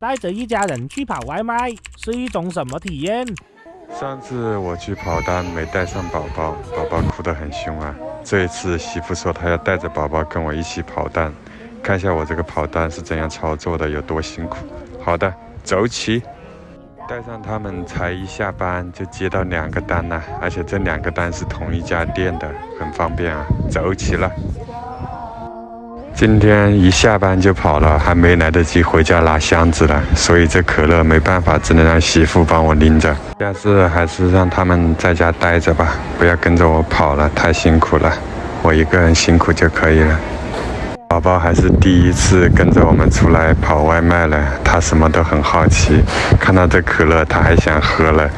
带着一家人去跑外卖是一种什么体验？上次我去跑单没带上宝宝，宝宝哭得很凶啊。这一次媳妇说她要带着宝宝跟我一起跑单，看一下我这个跑单是怎样操作的，有多辛苦。好的，走起。带上他们才一下班就接到两个单了，而且这两个单是同一家店的，很方便啊。走起了。今天一下班就跑了，还没来得及回家拿箱子了，所以这可乐没办法，只能让媳妇帮我拎着。下次还是让他们在家待着吧，不要跟着我跑了，太辛苦了。我一个人辛苦就可以了。宝宝还是第一次跟着我们出来跑外卖了，他什么都很好奇，看到这可乐他还想喝了。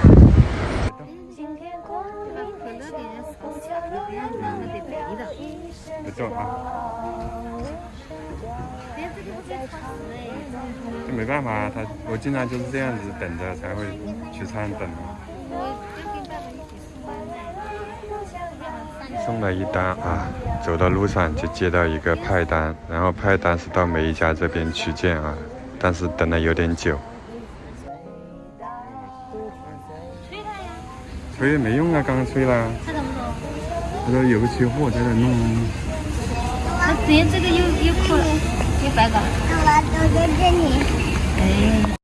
不走啊。这没办法啊，他我经常就是这样子等着才会去餐等。送了一单啊，走到路上就接到一个派单，然后派单是到梅家这边取件啊，但是等了有点久。催他呀？催没用啊，刚刚催了。他怎么说？有个缺货在这弄。那直接这个又又破了，又白搞。我都在这里。哎。